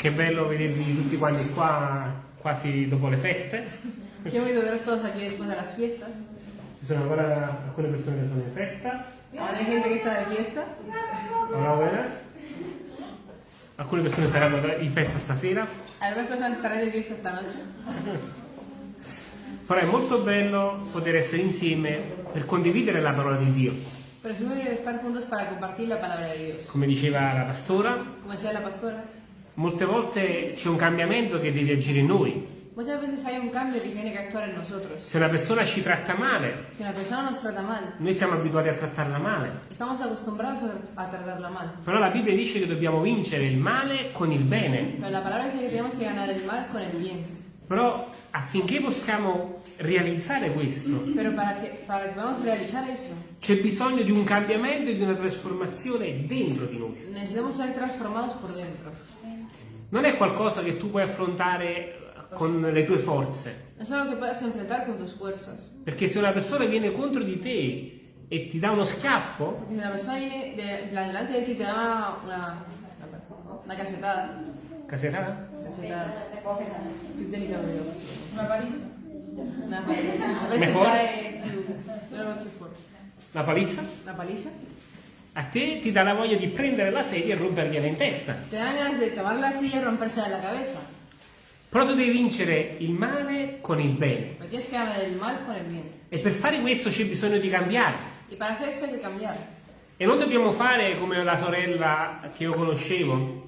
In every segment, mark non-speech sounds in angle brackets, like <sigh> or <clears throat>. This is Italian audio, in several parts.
Che bello vedervi tutti quanti qua quasi dopo le feste. Qué bonito veros todos aquí después de las fiestas. Ci sono ancora alcune persone che sono in festa. Ahora hay gente que está de fiesta. Hola, buenas. Alcune persone saranno in festa stasera. Algunas personas estarán de fiesta esta noche. <laughs> Però è molto bello poter essere insieme per condividere la parola di Dio. Pero es muy estar juntos para compartir la palabra de Dios. Come diceva la pastora, Como decía la pastora, molte volte c'è un cambiamento che deve agire in noi. muchas veces hay un cambio que tiene que actuar en nosotros. Se una persona ci tratta male, Si una persona nos trata mal, noi siamo abituati a trattarla male. estamos acostumbrados a, a tratarla mal. Però la Bibbia dice che dobbiamo vincere il male con il bene. Pero la palabra dice que tenemos que ganar el mal con el bien. Però affinché possiamo realizzare questo, que, eso, c'è bisogno di un cambiamento e di una trasformazione dentro di noi. necesitamos ser transformados por dentro. Non è qualcosa che tu puoi affrontare con le tue forze. Es algo que puedas enfrentar con tus fuerzas. Perché se una persona viene contro di te e ti dà uno schiaffo, Porque si una persona viene de, plan, delante de ti y te da una, una casetada, caserà? casetada, più delicato di. Una paliza. Una però più forte. La palizza? Una paliza. A te ti dà la voglia di prendere la sedia e rompergliela in testa. Te dan ganas de tomar la silla y rompérsela en la cabeza. Però tu devi vincere il male con il bene. E per fare questo c'è bisogno di cambiare. E non dobbiamo fare come la sorella che io conoscevo,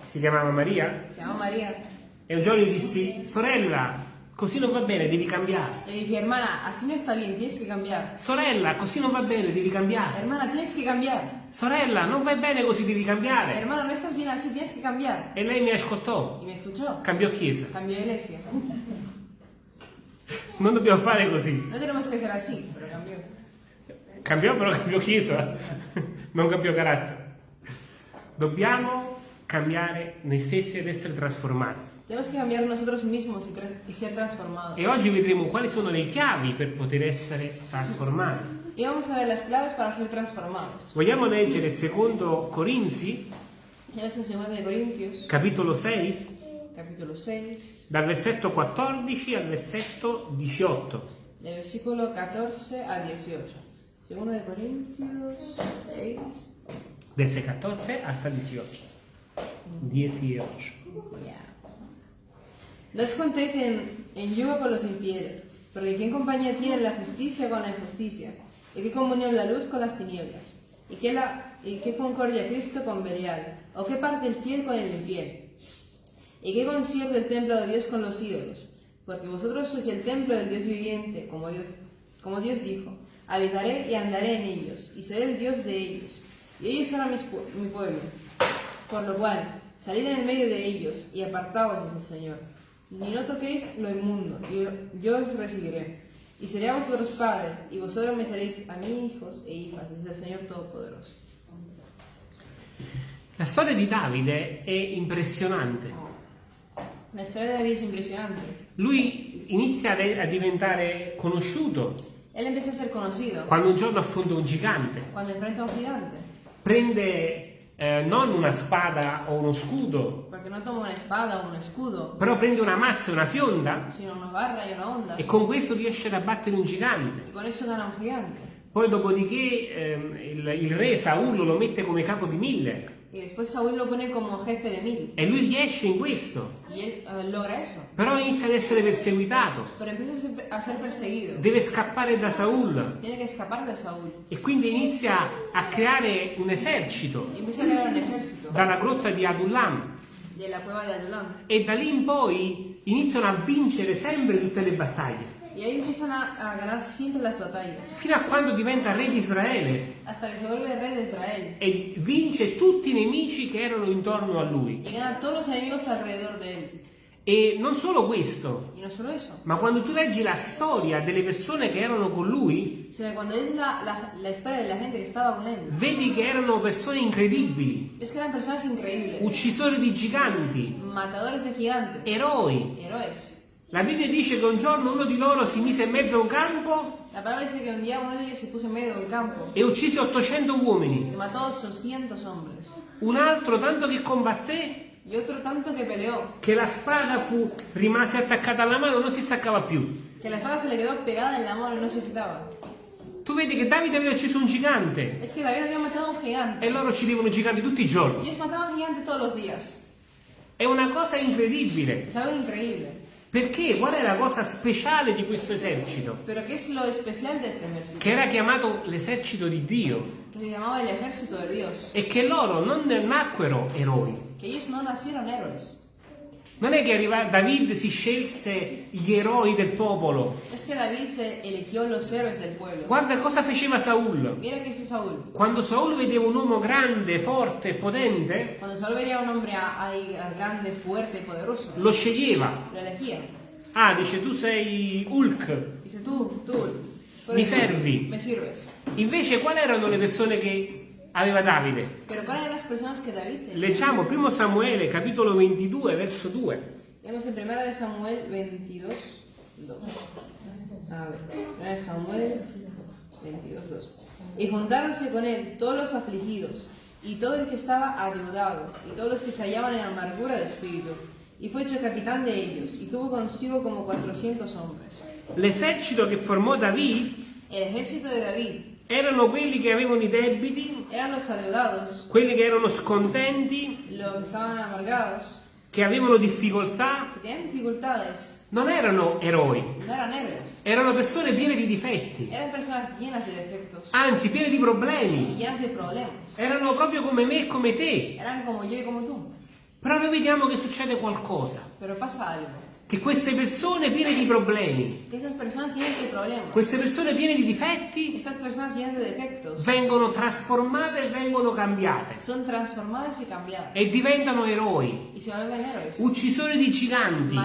si chiamava Maria, se llama María. e un giorno gli dissi, sorella, così non va bene, devi cambiare. Le dije, hermana, así no está bien, tienes que cambiar. Sorella, così non va bene, devi cambiare. Hermana, tienes que cambiar. Sorella, non vai bene così, devi cambiare. Hermano, no estás bien así, tienes que cambiar. E lei mi ascoltò, Y me escuchó. cambiò chiesa. Cambió de iglesia. Non dobbiamo fare così. No tenemos que ser así, pero cambió. Cambiò però cambiò chiesa, non cambiò carattere. Dobbiamo cambiare noi stessi ed essere trasformati. Tenemos que cambiar nosotros mismos y, tra- y ser transformados. E oggi vedremo quali sono le chiavi per poter essere trasformati. Y vamos a ver las claves para ser transformados. Vogliamo leggere secondo Corinzi, Ya ves en 2 de Corintios, capitolo 6, capítulo 6, dal versetto 14 al versetto 18. del versículo 14 al 18. 2 de Corintios 6. Desde 14 hasta 18. 18. Ya. No os contéis en, en con los infieles, porque ¿quién compañía tiene la justicia con la injusticia? ¿Y qué comunión la luz con las tinieblas? ¿Y qué, concordia Cristo con Belial? ¿O qué parte el fiel con el infiel? ¿Y qué concierto el templo de Dios con los ídolos? Porque vosotros sois el templo del Dios viviente, como Dios, como Dios dijo, habitaré y andaré en ellos, y seré el Dios de ellos, y ellos serán mi pueblo. Por lo cual, salid en el medio de ellos y apartaos, dice el Señor. Ni no toquéis lo inmundo, y yo os recibiré. Y seré a vosotros padre, y vosotros me seréis a mí hijos e hijas, dice el Señor Todopoderoso. La storia di Davide è impressionante. La historia de David es impresionante. Lui inizia a diventare conosciuto Él empieza a ser conocido quando un giorno affronta un gigante. cuando enfrenta un gigante, Prende eh, non una spada o uno scudo, porque no toma una espada o un escudo, però prende una mazza e una fionda. Sino una barra y una onda, e con questo riesce ad abbattere un gigante. y con eso gana un gigante. Poi dopodiché ehm, il, il re Saullo lo mette come capo di mille Y después Saúl lo pone como jefe de mil, e lui riesce in questo, él logra eso. però inizia ad essere perseguitato, deve scappare da Saul de Saúl. e quindi inizia a creare un esercito. Y empieza a crear un ejército. Dalla grotta di Adullam Adulam. e da lì in poi iniziano a vincere sempre tutte le battaglie, Y ahí empiezan a, a ganar siempre las batallas. fino a quando diventa re di Israele Hasta que se vuelve rey de Israel. e vince tutti i nemici che erano intorno a lui. Y gana todos los enemigos alrededor de él. E non solo questo, Y no solo eso. ma quando tu leggi la storia delle persone che erano con lui, lees la, la, la estaba con él, vedi che erano persone incredibili, ves que eran uccisori di giganti, Matadores de gigantes. eroi. Héroes. La Bibbia dice che un giorno uno di loro si mise in mezzo a un campo La palabra dice que un día uno de ellos se puso en medio del campo e uccise 800 uomini. y mató a 800 hombres. Un altro, tanto che combatté, Y otro tanto que peleó, che la spada fu, rimase attaccata alla mano, non si staccava più. que la espada se le quedó pegada en la mano y no se quitaba. Tu vedi che Davide aveva ucciso un gigante Es que David había matado a un gigante. e loro uccidevano giganti tutti i giorni. ellos mataban gigantes todos los días. È una cosa incredibile. Es algo increíble. Perché? Qual è la cosa speciale di questo esercito? Che era chiamato l'esercito di Dio Dios. e che loro non nacquero eroi. Que ellos no nacieron héroes. Non è che arriva, David si scelse gli eroi del popolo. Es que. Guarda cosa faceva Saul. Saúl. Quando Saul vedeva un uomo grande, forte e potente, grande, fuerte poderoso, lo sceglieva. lo. Ah, dice tu sei Hulk. Dice tú, tú Mi servi. Invece quali erano le persone che aveva Davide? Pero ¿cuáles eran las personas que David tenía? Leggiamo 1 Samuele capitolo 22 verso 2. Leemos en 1 de Samuel 22, 2. A ver, 1 de Samuel 22, 2. Y juntáronse con él todos los afligidos, y todo el que estaba adeudado, y todos los que se hallaban en amargura de espíritu. Y fue hecho capitán de ellos, y tuvo consigo como 400 hombres. L'esercito che formò David El ejército de David erano quelli che avevano i debiti, quelli che erano scontenti, los que estaban amargados, che avevano difficoltà. que tenían dificultades, Non erano eroi, no eran erano persone piene di difetti, Eran personas llenas de defectos anzi piene di problemi. llenas de problemas. Erano proprio come me e come te. Como como. Però noi vediamo che succede qualcosa. Che queste persone piene di problemi, queste persone piene di difetti, vengono trasformate e vengono cambiate. E diventano eroi, uccisori di giganti,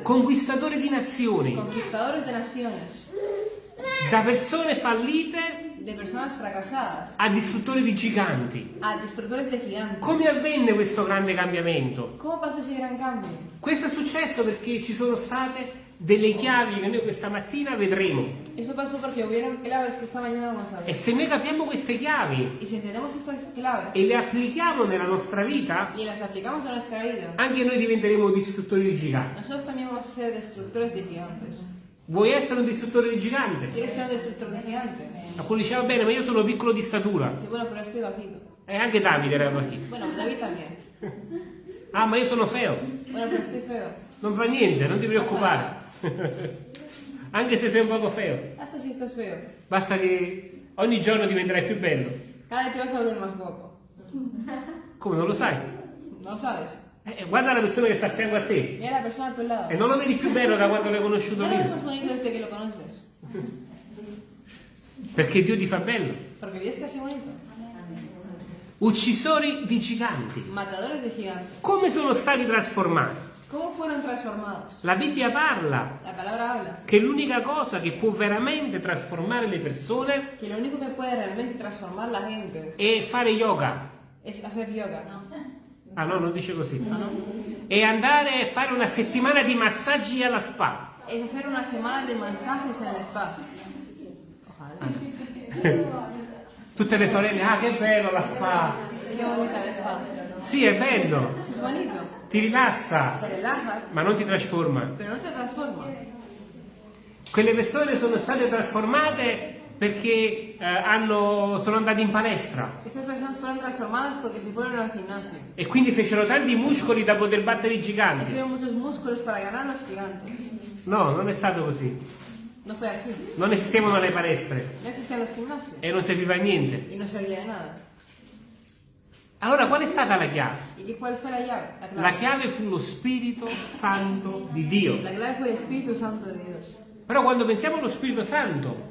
conquistatori di nazioni, da persone fallite De personas fracasadas. a distruttori di giganti. A destructores de gigantes. Come avvenne questo grande cambiamento? ¿Cómo pasó ese gran cambio? Questo è successo perché ci sono state delle chiavi che noi questa mattina vedremo. Eso pasó porque hubieron claves que esta mañana vamos a E ver. se noi capiamo queste chiavi Y si entendemos estas claves e le applichiamo nella nostra vita, y las aplicamos a nuestra vida, anche noi diventeremo distruttori di giganti. nosotros también vamos a ser destructores de gigantes. Vuoi essere un distruttore di gigante? ¿Quieres ser un destructor de gigante? Alcuni diceva bene, ma io sono piccolo di statura. Sí, bueno, pero estoy bajito. E anche Davide era bajito. Bueno, David también. Ah, ma io sono feo. Bueno, pero estoy feo. Non fa niente, non ti preoccupare. <laughs> anche se sei un poco feo. Hasta si estás feo. Basta che ogni giorno diventerai più bello. Cada vez te vas a volver más guapo. Come non lo sai? ¿No lo sabes? Eh, guarda la persona che sta a fianco a te. Mira la persona a tu lado. E non lo vedi più bello da quando l'hai conosciuto lo ves prima. más bonito desde que lo conoces. Perché Dio ti fa bello. Porque Dios te hace bonito. Uccisori di giganti. Matadores de gigantes. Come sono stati trasformati? ¿Cómo fueron transformados? La Bibbia parla La che l'unica cosa che può veramente trasformare le persone que lo único que puede realmente transformar la gente è fare yoga. es hacer yoga. Ah no, non dice così. ¿Ah, no? E andare a fare una settimana di massaggi alla spa. Es hacer una de mensajes en el spa. Ojalá. <laughs> Tutte le sorelle, ah che bello la spa. Qué bonita el spa. Sì, è bello, ti rilassa, relaja, ma non ti trasforma. pero no te transforma. Quelle persone sono state trasformate perché eh, hanno- sono andate in palestra e quindi fecero tanti muscoli da poter battere i giganti. No, non è stato così. No. Non esistevano le palestre No e non serviva a niente. No. Allora qual è stata la chiave? ¿Y qué- cuál fue la llave? La chiave fu lo Spirito Santo di Dio. La clave fue el Espíritu Santo de Dios. Però quando pensiamo allo Spirito Santo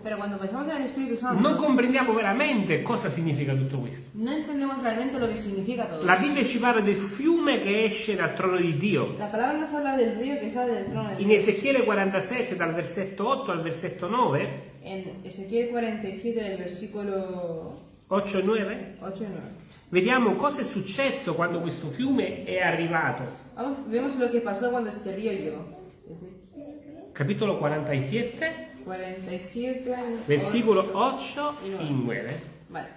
Santo, non comprendiamo veramente cosa significa tutto questo. no entendemos realmente lo que significa todo La. Bibbia ci parla del fiume che esce dal trono di Dio. La palabra nos habla del río que sale del trono de In Dios. Ezechiele 47 dal versetto 8 al versetto 9, En Ezequiel 47, del versículo 8 e 9, 8 y 9. vediamo cosa è successo quando questo fiume è arrivato. Vamos, vemos lo que pasó cuando este río llegó. Capitolo 47, 47, versículo 8. 8 y 9. Vale.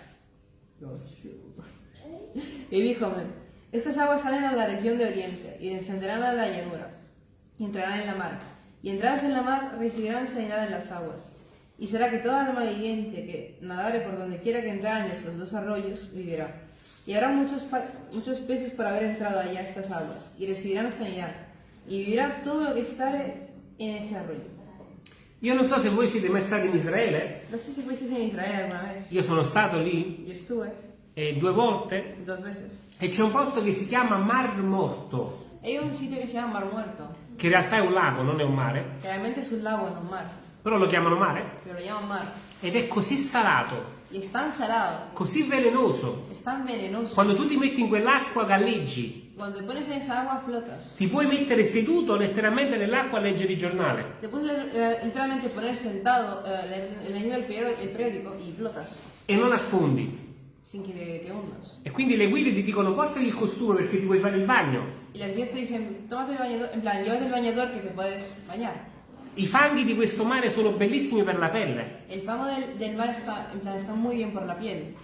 Y díjome, estas aguas salen a la región de Oriente y descenderán a la llanura y entrarán en la mar. Y entradas en la mar recibirán sanidad en las aguas. Y será que toda alma viviente que nadare por donde quiera que entraren estos dos arroyos vivirá. Y habrá muchos, muchos peces por haber entrado allá a estas aguas y recibirán sanidad. Y vivirá todo lo que estare en ese arroyo. Io non so se voi siete mai stati in Israele, No sé si fuisteis en Israel alguna vez. io sono stato lì Yo estuve eh, due volte dos veces. e c'è un posto che si chiama Mar Morto, Hay un sitio que se llama Mar Muerto, che in realtà è un lago, non è un mare, realmente un lago, no un mar, però lo chiamano mare, pero lo llaman mar. ed è così salato, es tan salado, così velenoso. es tan venenoso. Quando tu ti metti in quell'acqua galleggi, Cuando te pones en esa agua flotas. ti puoi mettere seduto letteralmente nell'acqua a leggere il giornale. Te puedes eh, literalmente poner sentado eh, le- leyendo el periódico, el periódico y flotas, e non affondi. sin que te, te hundas. E quindi le guide ti dicono portati il costume perché ti vuoi fare il bagno. Y las guías te dicen, tómate el bañador, en plan, llévate el bañador que te puedes bañar. I fanghi di questo mare sono bellissimi per la pelle, El fango del, del mar está, en plan, está muy bien por la piel,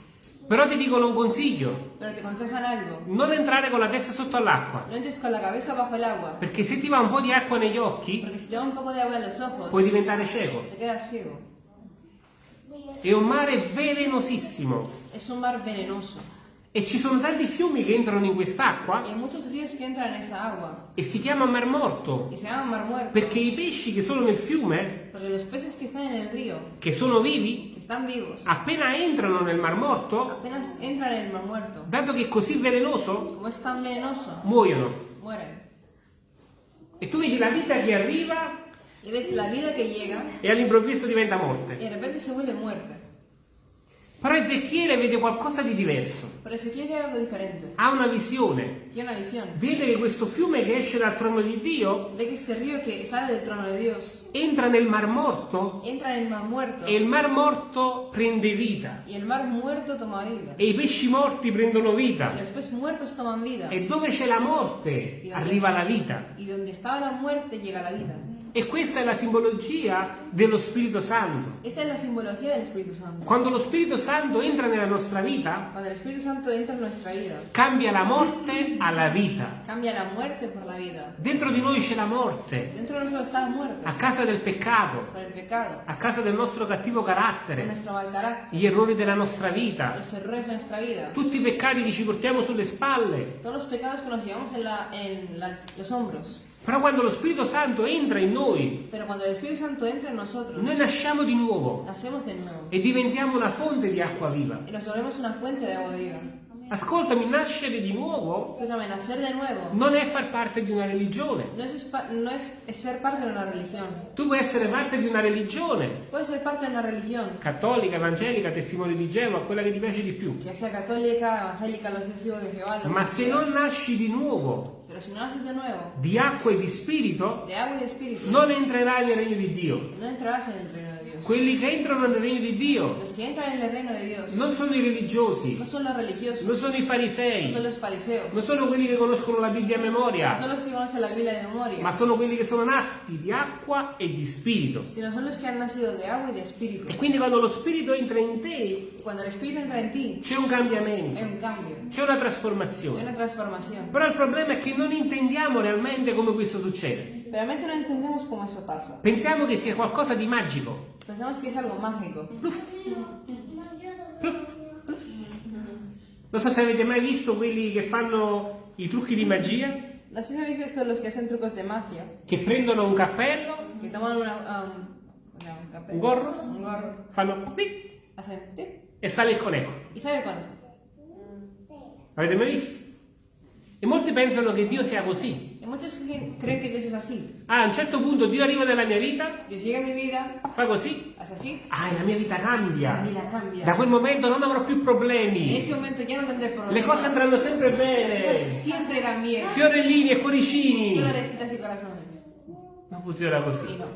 però ti dicono un consiglio, pero te aconsejan algo. non entrare con la testa sotto all'acqua, No entres con la cabeza bajo el agua, perché se ti va un po' di acqua negli occhi porque si te va un poco de agua en los ojos, puoi diventare cieco. te quedas ciego. È un mare velenosissimo Es un mar venenoso. E ci sono tanti fiumi che entrano in quest'acqua entran e si chiama Mar Morto, mar muerto. perché i pesci che sono nel fiume, que río, che sono vivi, que vivos, appena entrano nel Mar Morto, apenas entran en el mar muerto. dato che è così velenoso, venenoso, muoiono. mueren. E tu vedi la vita che arriva llega e all'improvviso diventa morte. de repente se vuelve muerte. Però Ezechiele vede qualcosa di diverso, ha una visione, Tiene una visión. vede che questo fiume che esce dal trono di Dio Dios entra nel Mar Morto entra en el mar muerto e il Mar Morto prende vita toma vida. e i pesci morti prendono vita vida. e dove c'è la morte arriva la vita. Y donde estaba la muerte llega la vida. E questa è la simbologia dello Spirito Santo. Esa es la simbología del Espíritu Santo. Quando lo Spirito Santo entra nella nostra vita, Cuando el Espíritu Santo entra en nuestra vida, cambia la morte alla vita. cambia la muerte por la vida. Dentro di noi c'è la morte, Dentro de nosotros está la muerte a causa del peccato, por el pecado, a causa del nostro cattivo por carattere, nuestro mal carácter, gli errori della nostra vita, los errores de nuestra vida, tutti i peccati che ci portiamo sulle spalle. todos los pecados que nos llevamos en, la- en la- los hombros. Però quando lo Spirito Santo entra in noi, entra en nosotros, noi nasciamo di nuovo nuevo e diventiamo una fonte di acqua viva. Ascoltami, nascere di nuovo Escúchame, nacer de nuevo non è far parte di una religione. no es, no es religión. Tu puoi essere parte di una religione, cattolica, evangelica, testimone di Geova, quella che ti piace di più. testigos de Jehová, Ma se non nasci di nuovo, No naces de nuevo, di acqua e di spirito, de agua y de espíritu, non entrerai nel regno di Dio. no entrarás en el reino de Dios. Quelli che entrano nel regno di Dio Los que entran en el reino de Dios non sono i religiosi, no son los religiosos, non sono i no farisei, son los fariseos, non sono quelli che conoscono la Bibbia a no memoria, son los que conocen la Biblia de memoria, ma sono quelli che sono nati di acqua e di spirito. sino son los que han nacido de agua y de espíritu. E quindi quando lo spirito entra in te, cuando el espíritu entra en ti, c'è un cambiamento, hay un cambio, c'è una trasformazione. una transformación. Però il problema è che non intendiamo realmente come questo succede. Realmente no entendemos cómo eso pasa. Pensiamo che sia qualcosa di magico. Pensamos que es algo mágico. Pluff, pluff. Non so se avete mai visto quelli che fanno i trucchi di magia, No sé si habéis visto los que hacen trucos de magia, che prendono un cappello, que toman una, um, no, un, capel- Un gorro? un gorro, fanno pic hacen tic e sale il coneco. y sale con. Avete mai visto? E molti pensano che Dio sia così. Y muchos que- creen que Dios es así. Ah, a un certo punto Dio arriva nella mia vita, Dios llega a mi vida, fa così, hace así, ah, e la mia vita la cambia. vida cambia. Da quel momento non avrò più En problemi. ese momento ya no tendré problemas. Le cose andranno sempre bene. siempre irán bien. Fiorellini e cuoricini. Florecitas y corazones. Non funziona Y così. no.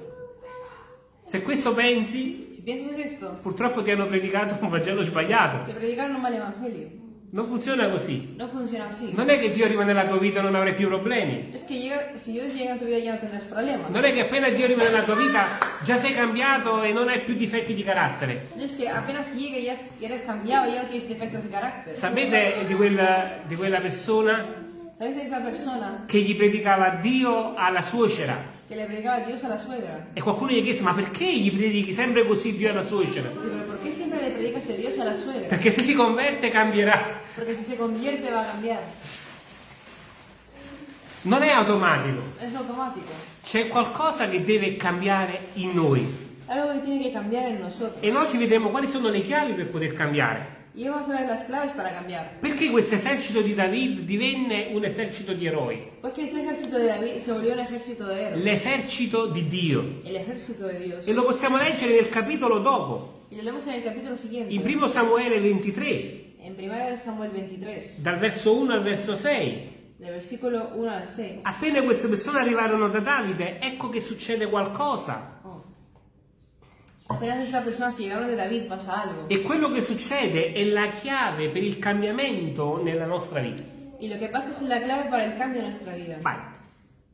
Se questo pensi, Si piensas esto, purtroppo ti hanno predicato un <laughs> Vangelo sbagliato. te predicaron un mal evangelio. Non funziona così. No funciona así. Non è che Dio arriva nella tua vita e non avrai più problemi. Es que llega, si Dios llega en tu vida ya no tendrás problemas. Non è che appena Dio arriva nella tua vita già sei cambiato e non hai più difetti di carattere. Es que apenas llegue ya eres cambiado, ya no tienes defectos de carácter. Sapete di quella, di quella persona ¿Sabes de esa persona che gli predicava Dio alla suocera? Que le predicaba a Dios a la suegra? E qualcuno gli ha chiesto, ma perché gli predichi sempre così Dio alla suocera? Sí, pero ¿por qué siempre le predicas a Dios a la suegra? Perché se si converte cambierà. Si se convierte va a cambiar. Non è automatico, Es automático. c'è qualcosa che deve cambiare in noi. Algo que tiene que cambiar en nosotros. E noi ci vedremo quali sono le chiavi per poter cambiare. Y hoy vamos a ver las claves para cambiar. Perché questo esercito di David divenne un esercito di eroi? Porque ese ejército de David se volvió un ejército de héroes. L'esercito di Dio. E lo possiamo leggere nel capitolo dopo, Y lo leemos en el capítulo siguiente. in primo Samuele 23, En 1 Samuel 23, dal verso 1 al verso 6. del versículo 1 al 6. Appena queste persone arrivarono da Davide, ecco che succede qualcosa. Oh. Apenas estas personas llegaron de David, pasa algo. E quello che succede è la chiave per il cambiamento nella nostra vita. Y lo que pasa es la clave para el cambio en nuestra vida. Vai.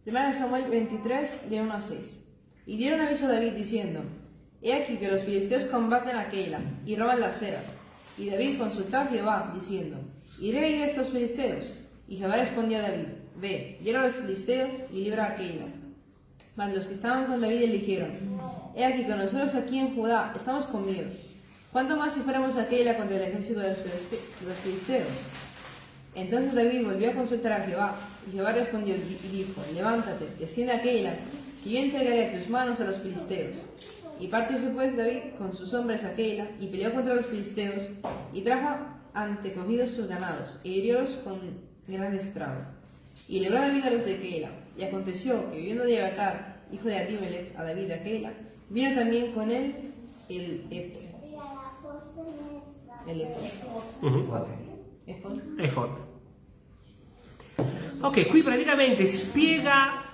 1 Samuel 23, de 1 a 6. Y dieron aviso a David diciendo, He aquí que los filisteos combaten a Keila y roban las ceras. Y David consultó a Jehová, diciendo, ¿Iré a ir a estos filisteos? Y Jehová respondió a David, Ve, hiera a los filisteos y libra a Keila. Mas los que estaban con David le dijeron, He aquí que nosotros aquí en Judá estamos con miedo. ¿Cuánto más si fuéramos a Keila contra el ejército de los filiste- de los filisteos? Entonces David volvió a consultar a Jehová, y Jehová respondió y dijo, levántate, desciende a Keila, que yo entregaré a tus manos a los filisteos. Y partióse pues David con sus hombres a Keila, y peleó contra los filisteos, y trajo antecogidos sus ganados, e hiriólos con gran estrago. Y libró David a los de Keila, y aconteció que viviendo de Abatar, hijo de Abimelech, a David a Keila, vino también con él el Epo. El Epo. Mhm. Efod. Efod. Ok, qui praticamente spiega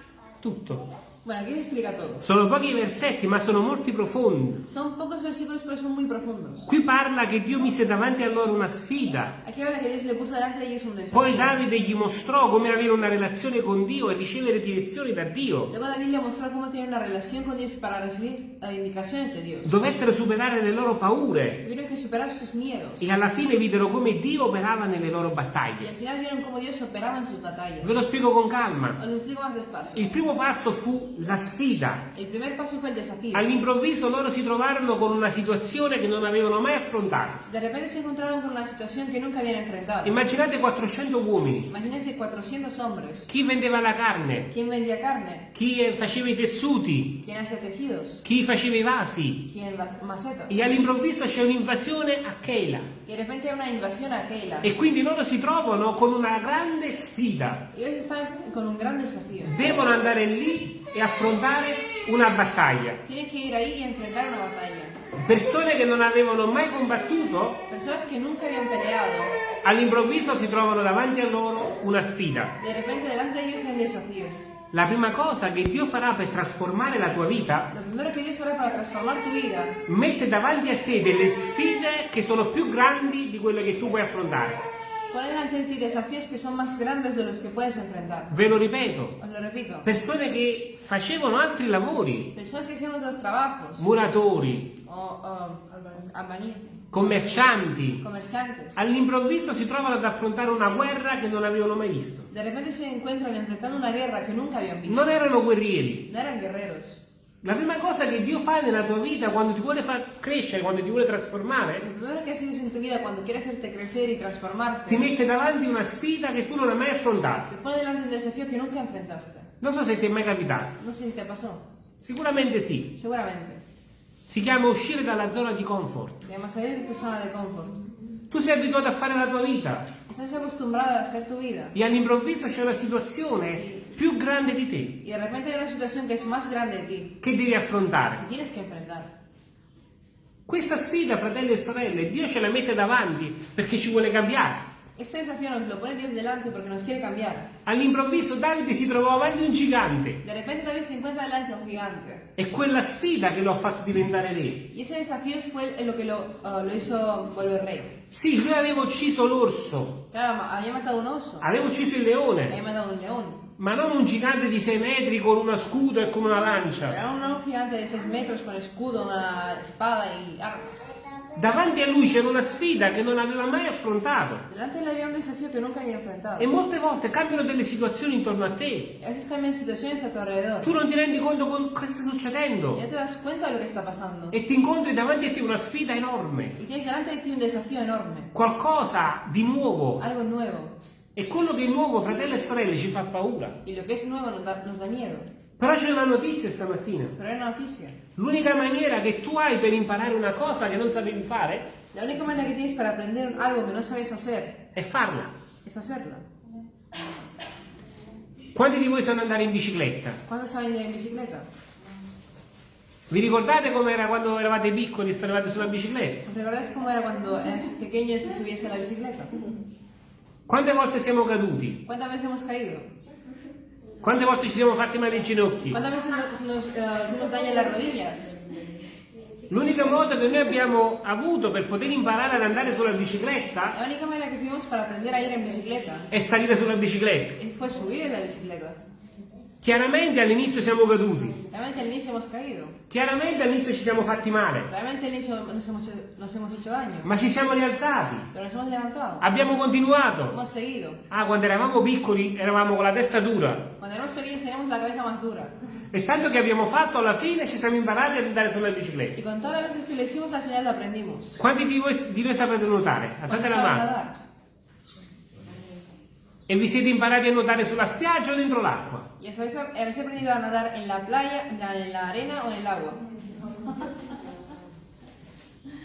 tutto. Bueno, aquí se explica todo. Sono pochi versetti, ma sono molti profondi. Son pocos versículos, pero son muy profundos. Qui parla che Dio mise davanti a loro una sfida. Aquí habla que Dios le puso delante de ellos un desafío. Poi Davide gli mostrò come avere una relazione con Dio e ricevere direzioni da Dio. Luego David le mostró cómo tener una relación con Dios para recibir eh, indicaciones de Dios. Dovettero superare le loro paure Tuvieron que superar sus miedos. e alla fine videro come Dio operava nelle loro Y battaglie. al final vieron cómo Dios operaba en sus batallas. Ve lo spiego con calma. Lo más despacio. Il primo passo fu la sfida. All'improvviso loro si trovarono con una situazione che non avevano mai affrontato. Immaginate 400 uomini, Imagínense 400 hombres. chi vendeva la carne, ¿Quién vendía carne? chi eh, faceva i tessuti, chi faceva i vasi. E all'improvviso c'è un'invasione a Keila. Y de repente hay una invasión a Keila. E quindi loro si trovano con una grande sfida. Un gran desafío. Devono andare lì e affrontare una battaglia. Tienen que ir ahí y enfrentar una batalla. Persone che non avevano mai combattuto, all'improvviso si trovano davanti a loro una sfida. de repente delante de ellos hay un desafío. La prima cosa che Dio farà per trasformare la tua vita, vida, mette davanti a te delle sfide che sono più grandi di quelle che tu puoi affrontare. De ti desafíos que son más grandes de los que puedes enfrentar. Ve lo ripeto, Os lo repito. persone che facevano altri lavori, Personas que hicieron otros trabajos, muratori, o o, albañiles, commercianti, all'improvviso si trovano ad affrontare una guerra che non avevano mai visto. de repente se encuentran enfrentando una guerra que nunca habían visto. Non erano guerrieri. No eran guerreros. La prima cosa che Dio fa nella tua vita quando ti vuole far crescere, quando ti vuole trasformare, Lo primero que hace Dios en tu vida cuando quiere hacerte crecer y ti transformarte, mette davanti una sfida che tu non hai mai affrontato. te pone delante un desafío que nunca enfrentaste. Non so se ti è mai capitato. No sé si te pasó. Sicuramente sì. Seguramente. Si chiama uscire dalla zona di comfort. Se llama salir de tu zona de confort. Tu sei abituato a fare la tua vita Estás acostumbrado a hacer tu vida. e all'improvviso c'è una situazione più grande di te Y de repente hay una situación que es más grande de ti, che devi affrontare. tienes que enfrentar. Questa sfida, fratelli e sorelle, Dio ce la mette davanti perché ci vuole cambiare. Este desafío nos lo pone Dios delante porque nos quiere cambiar. All'improvviso Davide si trovò avanti un gigante. De repente David se encuentra delante de un gigante. È quella sfida che lo ha fatto diventare re. Y ese desafío fue lo que lo, ah, lo hizo volver rey. Sì, lui aveva ucciso l'orso, Claro, ma- había matado un oso, aveva ucciso il leone, matado un león. ma non un gigante di 6 metri con uno scudo e con una lancia. Era un gigante de 6 metros con escudo, una espada y armas. Davanti a lui c'era una sfida che non aveva mai affrontato. Delante de él había un desafío que nunca había enfrentado. E molte volte cambiano delle situazioni intorno a te. A tu alrededor. Tu non ti rendi conto con cosa sta succedendo. Te. E ti incontri davanti a te una sfida enorme. Y tienes delante de ti un desafío enorme. Qualcosa di nuovo. Algo nuevo. E quello che è nuovo, fratelli e sorelle, ci fa paura. Y lo nuevo nos da, nos da miedo. Però c'è una notizia stamattina. Pero hay una noticia. L'unica maniera che tu hai per imparare una cosa che non sapevi fare La única manera que tienes para aprender algo que no sabes hacer è farla. es hacerlo. Quanti di voi sanno andare in bicicletta? ¿Cuándo saben ir en bicicleta? Vi ricordate com'era quando eravate piccoli e stavate sulla bicicletta? ¿Recuerdas cómo era cuando eras pequeño y se subiese a la bicicleta? Quante volte siamo caduti? ¿Cuántas veces hemos caído? Quante volte ci siamo fatti male ai ginocchi? ¿Cuántas veces nos, nos, dañan las rodillas? L'unico modo che noi abbiamo avuto per poter imparare ad andare sulla bicicletta La única manera que tuvimos para aprender a ir en bicicleta è salire sulla bicicletta. eh, fue subir en la bicicleta. Chiaramente all'inizio siamo caduti, Realmente al inicio hemos caído. chiaramente all'inizio ci siamo fatti male, Realmente al inicio nos hemos, nos hemos hecho daño. ma ci siamo rialzati, Pero nos hemos levantado. abbiamo continuato. Hemos seguido. Ah, quando eravamo piccoli eravamo con la testa dura Cuando éramos pequeños teníamos la cabeza más dura. e tanto che abbiamo fatto alla fine ci siamo imparati ad andare sulla bicicletta. con todas las veces que lo hicimos al final lo aprendimos. Quanti di voi, di voi sapete nuotare? Alzate ¿Cuántos la mano. nadar? E vi siete imparati a nuotare sulla spiaggia o dentro l'acqua? ¿Y os habéis, habéis aprendido a nadar en la playa, en la, arena o en el agua?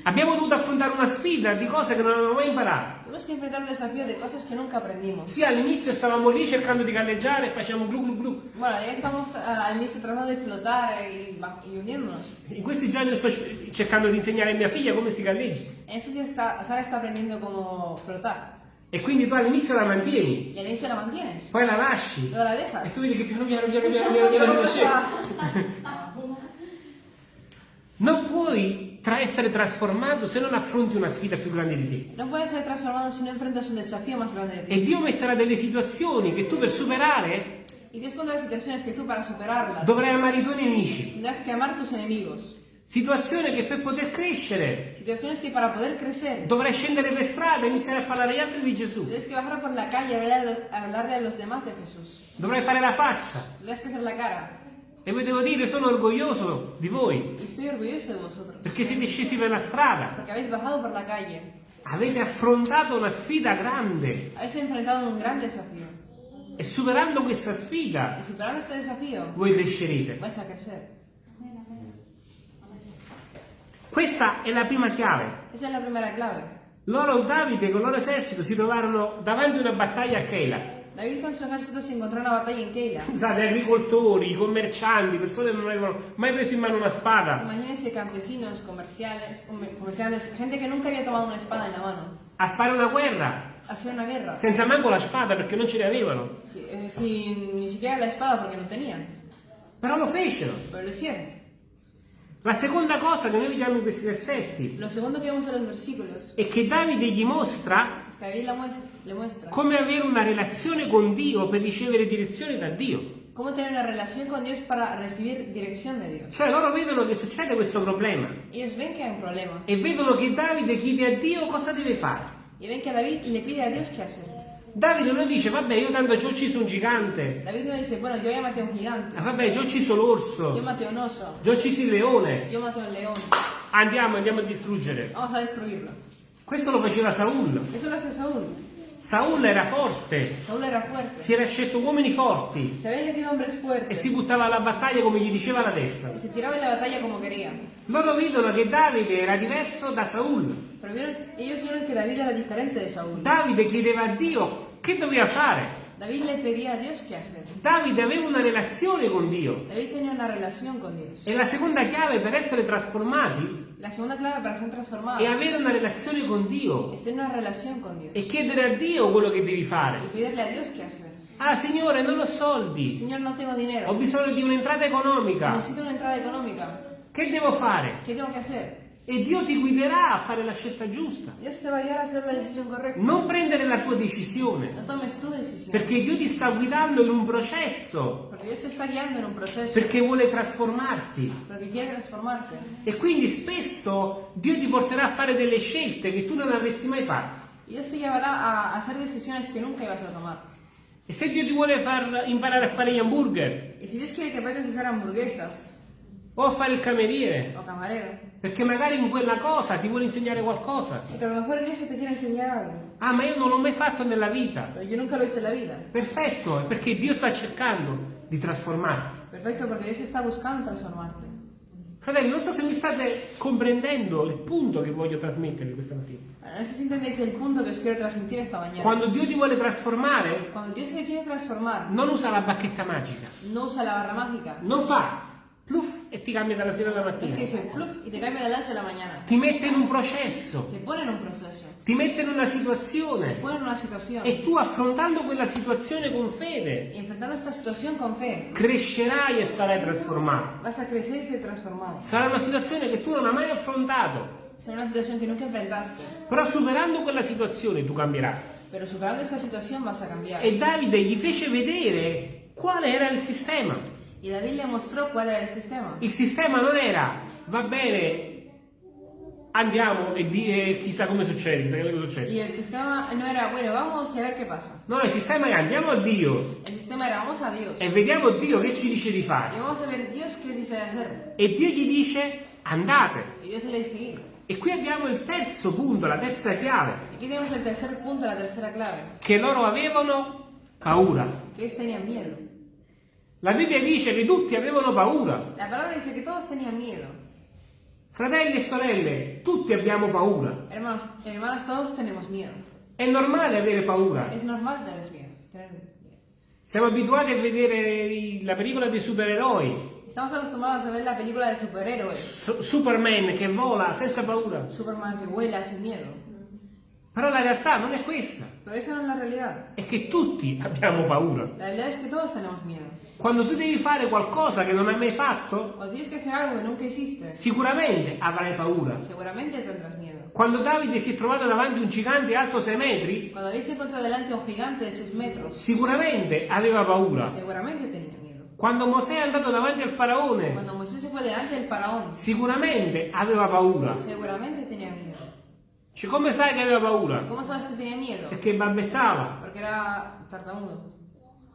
Abbiamo dovuto affrontare una sfida di cose che non avevamo mai imparato. Tuvimos que enfrentar un desafío de cosas que nunca aprendimos. Sì, all'inizio stavamo lì cercando di galleggiare e facciamo glu glu glu. Bueno, ya estamos ah, al inicio tratando de flotar y, ba- y hundiéndonos. In questi giorni sto cercando di insegnare a mia figlia come si galleggia. En estos días Sara está aprendiendo cómo flotar. E quindi tu all'inizio la mantieni, Y al inicio la mantienes. poi la lasci. Luego la E dejas. tu vedi che piano piano piano piano piano piano scende. <laughs> Non puoi tra essere trasformato se non affronti una sfida più grande di te. No puedes ser transformado si no enfrentas un desafío más grande de ti. E Dio metterà delle situazioni che tu per superare Y Dios pondrá situaciones que tú para superarlas dovrai amare i tuoi nemici. tendrás que amar tus enemigos. Situazioni che per poter crescere Situaciones que para poder crecer dovrai scendere per strada e iniziare a parlare agli altri di Gesù. tienes que bajar por la calle a, hablarle a los demás de Jesús. Dovrai fare la faccia. Tendrás que ser la cara. E vi devo dire, sono orgoglioso di voi, Y estoy orgulloso de vosotros. perché siete scesi per la strada. Porque habéis bajado por la calle. Avete affrontato una sfida grande. Habéis enfrentado un gran desafío. E superando questa sfida, superando este desafío, voi crescerete. A. Questa è la prima chiave. Esa es la primera clave. Loro, Davide, con il loro esercito si trovarono davanti a una battaglia a Keila. David con su ejército se encontró una batalla en Keila. Pensate, agricoltori, commercianti, persone che non avevano mai preso in mano una spada, Imagínense campesinos, comerciales, comer- comerciantes, gente que nunca había tomado una espada en la mano. a fare una guerra, Hacer una guerra. senza manco la spada perché non ce ne avevano. Sí, eh, sin ni siquiera la espada porque no tenían. Però lo fecero. Pero lo hicieron. La seconda cosa che noi vediamo in questi versetti Lo segundo que vemos en los versículos è che Davide gli mostra es que David la muestra- le muestra come avere una relazione con Dio per ricevere direzione da Dio. cómo tener una relación con Dios para recibir dirección de Dios. Cioè loro vedono che succede questo problema Ellos ven que hay un problema e vedono che Davide chiede a Dio cosa deve fare. y ven que David le pide a Dios qué hacer. Davide non dice, vabbè, io tanto ci ho ucciso un gigante, David no dice, bueno, ya maté a un gigante, ah, vabbè, ci ho ucciso l'orso, maté a un oso, ci ho ucciso il leone, maté a un león, andiamo, andiamo a distruggere. vamos a destruirlo. Questo lo faceva Saul. Eso lo hace Saúl. Saul era forte, Saúl era fuerte. si era scelto uomini forti Se e si buttava alla battaglia come gli diceva la testa. y se tiraba en la batalla como quería. Loro vedono che Davide era diverso da Saul. Pero vieron- ellos vieron que David era diferente de Saúl. Davide chiedeva a Dio che doveva fare. David le pedía a Dios qué hacer. Davide aveva una relazione con Dio. David tenía una relación con Dios. E la seconda chiave per essere trasformati La segunda clave para ser transformados è avere una relazione con Dio es tener una relación con Dios e chiedere a Dio quello che devi y fare. pedirle a Dios qué hacer. Ah, Signore, non ho soldi. Señor, no tengo Ho dinero. bisogno di un'entrata economica. Necesito una entrada económica. Che devo fare? ¿Qué tengo que hacer? E Dio ti guiderà a fare la scelta giusta. Non prendere la tua decisione. Perché Dio ti sta guidando in un processo. Perché vuole trasformarti. E quindi spesso Dio ti porterà a fare delle scelte che tu non avresti mai fatto. E se Dio ti vuole far imparare a fare gli hamburger Y si Dios quiere que aprendas a hacer hamburguesas o a fare il cameriere, o camarero, perché magari in quella cosa ti vuole insegnare qualcosa. porque a lo mejor en eso te quiere enseñar algo, Ah, ma io non l'ho mai fatto nella vita. pero yo nunca lo hice en la vida. Perfetto, perché Dio sta cercando di trasformarti. Perfecto, porque Dios está buscando transformarte. Fratelli, non so se mi state comprendendo il punto che voglio trasmettervi questa mattina. Ahora, no sé si entendéis el punto que os quiero transmitir esta mañana. Quando Dio ti vuole trasformare, Cuando Dios te quiere transformar, non usa la bacchetta magica. no usa la barra mágica. Non fa pluff e ti cambia dalla sera alla Es que mattina. dice pluf y te cambia de la noche a la mañana. Ti mette in un processo, Te pone en un proceso, ti mette in una situazione pone en una situación. e tu affrontando quella situazione con fede Y enfrentando esta situación con fe, crescerai e sarai trasformato. vas a crecer y ser transformado. Sarà una situazione che tu non hai mai affrontato, Será una situación que nunca enfrentaste. però superando quella situazione tu cambierai. Pero superando esta situación vas a cambiar. E Davide gli fece vedere quale era il sistema. Y David le mostró cuál era el sistema. Il sistema non era, va bene, andiamo e, di- e chissà come succede, chissà che cosa succede. Y el sistema no era, bueno, vamos a ver qué pasa. No, il sistema era andiamo a Dio El sistema era, vamos a Dios. e vediamo Dio che ci dice di fare. vamos a ver Dios qué dice de hacer. E Dio gli dice andate. Y Dios le dice. E qui abbiamo il terzo punto, la terza chiave, Aquí tenemos el tercer punto, la tercera clave. che loro avevano paura. Ellos tenían miedo. La Bibbia dice che tutti avevano paura. La palabra dice que todos tenían miedo. Fratelli e sorelle, tutti abbiamo paura. Hermanos, hermanas, todos tenemos miedo. È normale avere paura. Es normal tener miedo. tener miedo. Siamo abituati a vedere la pellicola dei supereroi. Estamos acostumbrados a ver la película de superhéroes. Su- Superman che vola senza paura. Superman que vuela sin miedo. Però la realtà non è questa. Pero esa no es la realidad. È che tutti abbiamo paura. La realidad es que todos tenemos miedo. Quando tu devi fare qualcosa che non hai mai fatto, sicuramente avrai paura. Quando Davide si è trovato davanti a un gigante alto 6 metri, Cuando David se encontró delante de un gigante de 6 metros, sicuramente aveva paura. Quando Mosè è andato davanti al faraone, faraón, sicuramente aveva paura. seguramente tenía miedo. Cioè, come sai che aveva paura? Perché balbettava. Porque era tartamudo.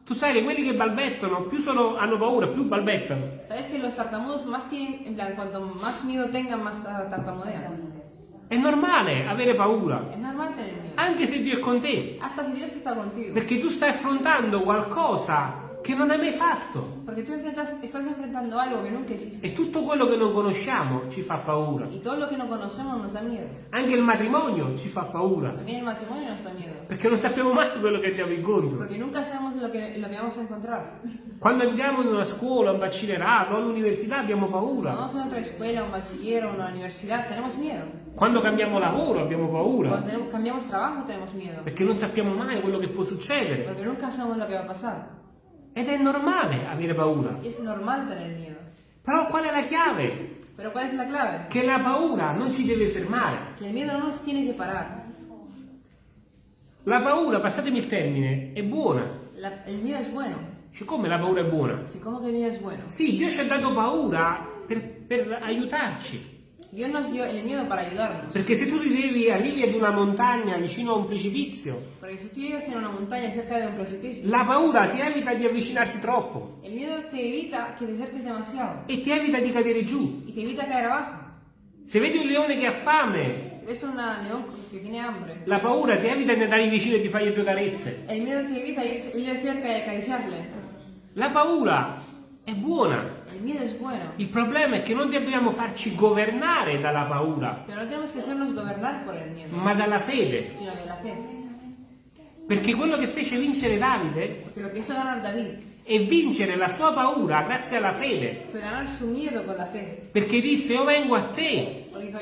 Tu sai che quelli che balbettano, più sono- hanno paura, più balbettano. ¿Sabes que los tartamudos más tienen, en plan, cuanto más miedo tengan, más tartamudean? È normale avere paura, Es normal tener miedo. anche se Dio è con te, Hasta si Dios está contigo. perché tu stai affrontando qualcosa che non hai mai fatto. Tú enfrentas, estás enfrentando algo que nunca existe. E tutto quello che non conosciamo ci fa paura. Y todo lo que no conocemos nos da miedo. Anche il matrimonio ci fa paura, perché non sappiamo mai quello che andiamo incontro. Porque nunca sabemos lo que vamos a encontrar. Quando andiamo in una scuola, un bachillerato, all'università abbiamo paura. vamos a otra escuela, un bachiller o una universidad, tenemos miedo. Quando cambiamo lavoro abbiamo paura, tenemos- cambiamos trabajo, tenemos miedo. perché non sappiamo mai quello che può succedere. Porque nunca sabemos lo que va a pasar. Ed è normale avere paura. Es normal tener miedo. Però qual è la chiave? Pero ¿cuál es la clave? Che la paura non ci deve fermare. Que el miedo no nos tiene que parar. La paura, passatemi il termine, è buona. La- el miedo es bueno. Cioè, come la paura è buona? Que el miedo es bueno. Sì, Dio ci ha dato paura per, per aiutarci. Dios nos dio el miedo para ayudarnos. Perché se tu ti devi, arrivi ad una montagna vicino a un precipizio, Porque si tú llegas en una montaña cerca de un precipicio, la paura ti evita di avvicinarti troppo el miedo te evita que te acerques demasiado e ti evita di cadere giù. y te evita caer abajo. Se vedi un leone che ha fame, Si ves un león que tiene hambre, la paura ti evita di andare vicino e di fargli due carezze. el miedo te evita ir, ir cerca y acariciarle. La paura è buona. El miedo es bueno, Il problema è che non dobbiamo farci governare dalla paura, pero no tenemos que hacernos gobernar por el miedo, ma dalla fede. sino de la fe. Perché quello che fece vincere Davide David. è vincere la sua paura grazie alla fede. fe. Perché disse, io vengo a te, dijo,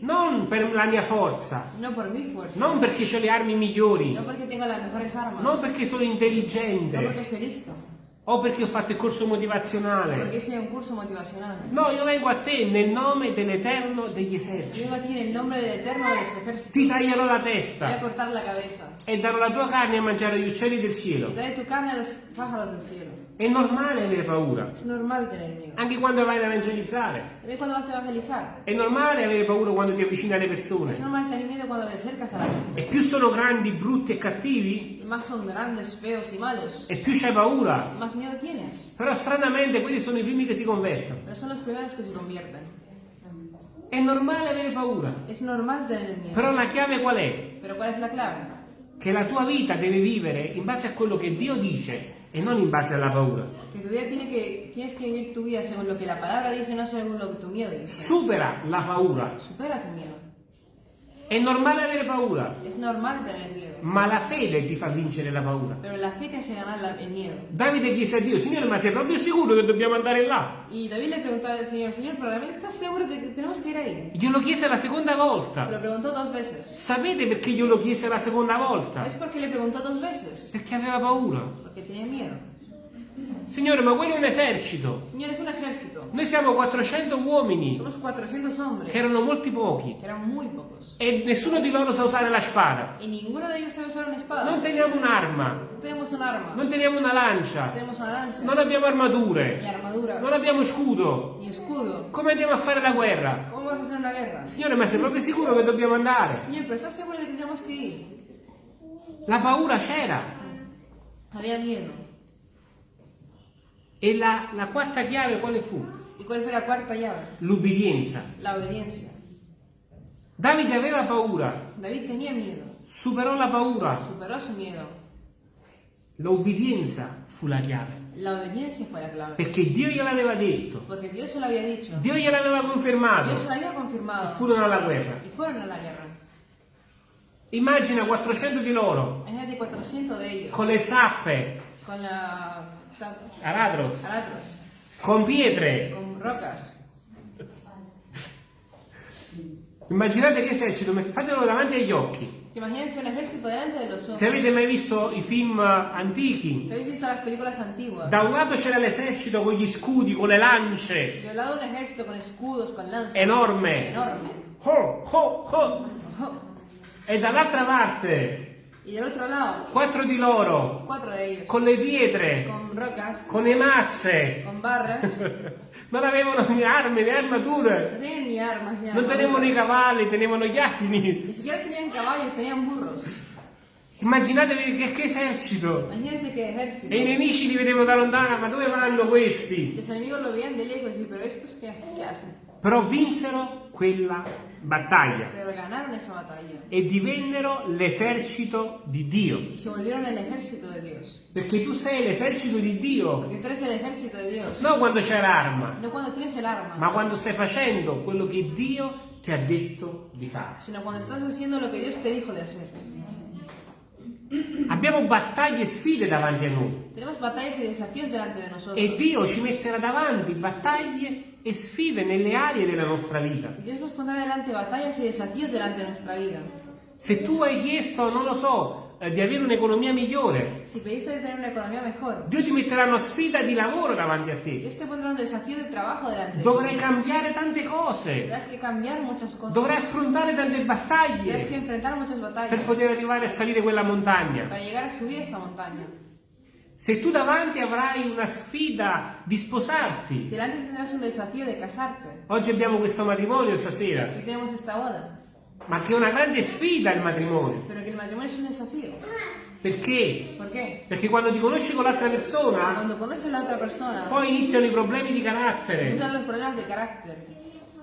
non per la mia forza, no mi fuerza, non perché ho le armi migliori, no armas, non perché sono no intelligente listo, o perché ho fatto il corso motivazionale. porque hice un curso motivacional. No, io vengo a te nel nome dell'Eterno degli eserciti. vengo a ti en el nombre del Eterno de los ejércitos. Ti taglierò la testa la e darò la tua carne a mangiare agli uccelli del cielo. daré tu carne a los pájaros del cielo. È normale avere paura, Es normal tener miedo. anche quando vai ad evangelizzare. También cuando vas a evangelizar. È normale avere paura quando ti avvicini alle Es persone. normal tener miedo cuando te acercas a la gente. E più sono grandi, brutti e cattivi, Y más son grandes, feos y malos. e più c'hai paura. Y más miedo tienes. Però stranamente quelli sono i primi che si convertono. Pero son los primeros que se convierten. È normale avere paura. Es normal tener miedo. Però la chiave qual è? Pero ¿cuál es la clave? Che la tua vita deve vivere in base a quello che Dio dice e non in base alla paura. Que tu vida tiene que, tienes que vivir tu vida según lo que la palabra dice, no según lo que tu miedo dice. Supera la paura. Supera tu miedo. È normale avere paura, Es normal tener miedo. ma la fede ti fa vincere la paura. Pero la fe te hace ganar la- el miedo. Davide chiese a Dio, Signore, ma sei proprio sicuro che dobbiamo andare là? Y David le preguntó al Señor, Señor, ¿pero realmente estás seguro de que tenemos que ir ahí? Glielo chiese la seconda Se lo volta. preguntó dos veces. Sapete perché glielo chiese la seconda volta? ¿Es porque le preguntó dos veces? Perché aveva paura. Porque tenía miedo. Signore, ma quello è un esercito. Señor, es un ejército. Noi siamo 400 uomini, Somos 400 hombres. che erano molti pochi, eran muy pocos. e nessuno di loro sa usare la spada. Y ninguno de ellos sabe usar una espada. Non teniamo un'arma, No tenemos un arma. non teniamo una lancia, tenemos una lanza. non abbiamo armature, non abbiamo scudo. Ni escudo. Come andiamo a fare la guerra? ¿Cómo vas a hacer una guerra? Signore, ma sei proprio sicuro che dobbiamo andare? ¿estás seguro de que tenemos que ir? La paura c'era. Había miedo. E la, la quarta chiave quale fu? ¿Y cuál fue la cuarta llave? L'ubbidienza. La obediencia. Davide aveva paura, David tenía miedo. superò la paura. Superó su miedo. L'obbedienza fu la chiave. La obediencia fue la clave. Perché Dio gliel'aveva detto, Porque Dios se había dicho. Dio gliel'aveva Dios se confermato. lo había E furono alla guerra. Y fueron a la guerra. Immagina 400 di loro Imagínate 400 de ellos. con le zappe, Con la... aratros, Aratros. con pietre. Con rocas. Immaginate che esercito, fatelo davanti agli occhi. Imagínense un ejército delante de los ojos. Se avete mai visto i film antichi, Si habéis visto las películas antiguas, da un lato c'era l'esercito con gli scudi, con le lance, de un lado un ejército con escudos, con lanzas. Enorme. Enorme. ho, ho, ho. Oh. e dall'altra parte Y del otro lado, quattro di loro cuatro de ellos. con le pietre, Con rocas, con le mazze. con barras. <laughs> Non avevano né armi né No armature. tenían ni armas ni Non tenevano i cavalli, tenevano gli asini. Ni siquiera tenían caballos, tenían burros. Immaginatevi che, che esercito. Qué ejército. E i nemici li vedevano da lontano, ma dove vanno questi? Los enemigos lo veían de lejos pero estos qué, qué hacen? Però vinsero quella battaglia. E divennero l'esercito di Dio. Perché tu sei l'esercito di Dio, non quando c'è l'arma, No ma quando stai facendo quello che Dio ti ha detto di fare. Abbiamo battaglie e sfide davanti a noi. E Dio ci metterà davanti battaglie e sfide nelle aree della nostra vita. Dios nos pondrá delante batallas y desafíos delante de nuestra vida. Se tu hai chiesto, non lo so, eh, di avere un'economia migliore, Si pediste de tener una economía mejor, Dio ti metterà una sfida di lavoro davanti a te. Dios te pondrá un desafío de trabajo delante de Dovrai cambiare tante cose, dovrai affrontare tante battaglie per poter arrivare a salire quella montagna. Se tu davanti avrai una sfida di sposarti, delante tendrás un desafío de casarte, oggi abbiamo questo matrimonio stasera, aquí tenemos esta boda, ma che è una grande sfida il matrimonio. pero que el matrimonio es un desafío. Perché? ¿Por qué? Perché quando ti conosci con l'altra persona, la persona, poi iniziano i problemi di carattere.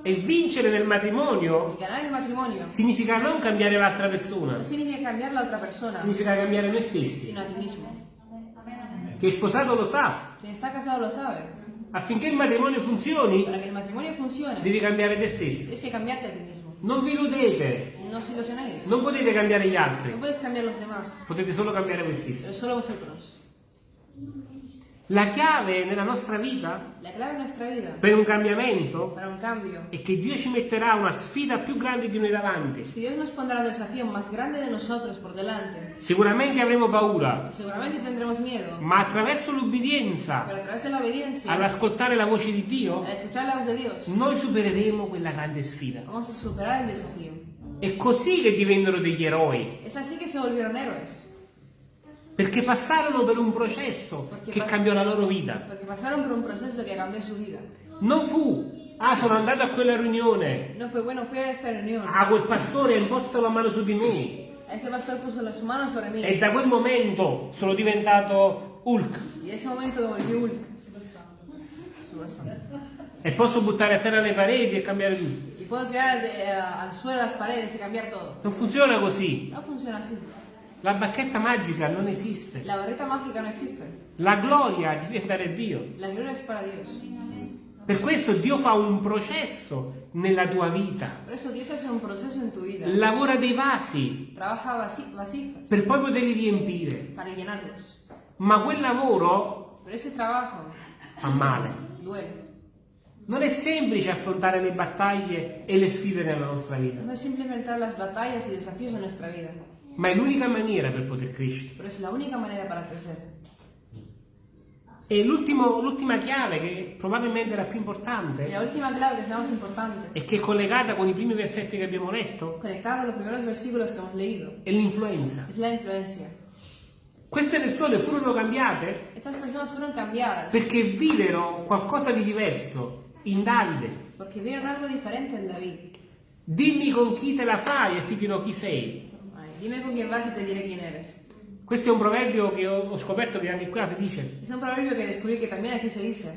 E vincere nel matrimonio matrimonio significa non cambiare l'altra persona, no significa cambiar la otra persona, significa cambiare noi stessi. sino a ti mismo. Chi è sposato lo sa. Quien está casado lo sabe. Affinché il matrimonio funzioni, Para que el matrimonio funcione, devi cambiare te stesso. tienes que cambiarte a ti mismo. Non vi illudete, No os ilusionéis. non potete cambiare gli altri, puedes cambiar los demás, potete solo cambiare voi stessi. pero solo vosotros. La chiave nella nostra vita vida per un cambiamento un è che Dio ci metterà una sfida più grande di noi davanti. de. Sicuramente avremo paura, miedo, ma attraverso l'ubbidienza all'ascoltare la voce di Dio, Dios, noi supereremo quella grande sfida. vamos a superar el desafío. È così che divennero degli eroi, Es así que se volvieron héroes, perché passarono per un processo che cambiò la loro vita. porque pasaron por un proceso que cambió su vida. Non fu, ah sono andato a quella riunione, No fue bueno, fui a esta reunión. ah quel pastore ha imposto la mano su di me ese pastor puso las manos sobre mí. e da quel momento sono diventato Hulk en ese momento me volví Hulk. e posso buttare a terra le pareti e cambiare tutto. Y puedo tirar al, de- al suelo las paredes y cambiar todo. Non funziona così. No funciona así. La bacchetta magica non esiste. La barrita mágica no existe. La gloria a Dio. La gloria es para Dios. Per questo Dio fa un processo nella tua vita. En vida. Lavora dei vasi Trabaja vasi- per poi poterli riempire. Ma quel lavoro fa male. duele. Non è semplice affrontare le battaglie e le sfide nella nostra vita, No es simple enfrentar las batallas y desafíos de nuestra vida, ma è l'unica maniera per poter crescere. pero es la única manera para crecer. E l'ultima chiave, che probabilmente è la più importante, la última clave, que es la más importante, e che è collegata con i primi versetti che abbiamo letto, conectada con los primeros versículos que hemos leído, è l'influenza. es la influencia. Queste persone furono cambiate Estas personas fueron cambiadas perché videro qualcosa di diverso in Davide. porque vieron algo diferente en David. Dimmi con chi te la fai e ti dirò chi sei. Dime con quién vas y te diré quién eres. Questo è un proverbio che ho, scoperto che anche qua si dice. Es un proverbio que descubrí que también aquí se dice.